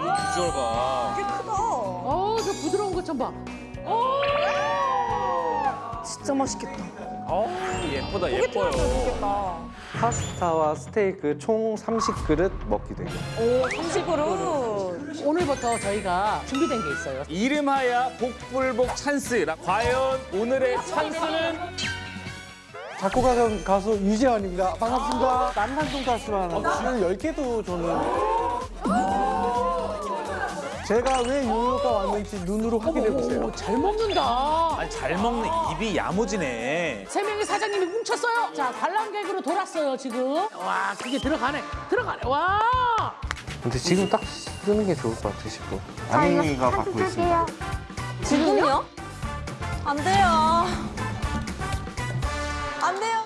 비주얼 봐. 크다. 어우, 저 부드러운 것 좀 봐. 어, 진짜 맛있겠다. 어우, 예쁘다, 예뻐요. 맛있겠다. 파스타와 스테이크 총 30그릇 먹게 돼요. 오, 삼식으로. 오늘부터 저희가 준비된 게 있어요. 이름하야 복불복 찬스. 과연 오늘의 찬스는 작곡가 가수 유재환입니다. 반갑습니다. 만난 돈가스만 하는 10개도 저는 제가 왜 요요가 왔는지 눈으로 확인해 보세요. 오, 잘 먹는다. 아니, 잘 먹는 입이 야무지네. 세 명의 사장님이 뭉쳤어요. 자, 관람객으로 돌았어요, 지금. 와, 그게 들어가네. 들어가네. 와! 근데 지금 딱 쓰는 게 좋을 것 같으시고. 아민이가 받고 있습니다. 지금요? 안 돼요. 안 돼요.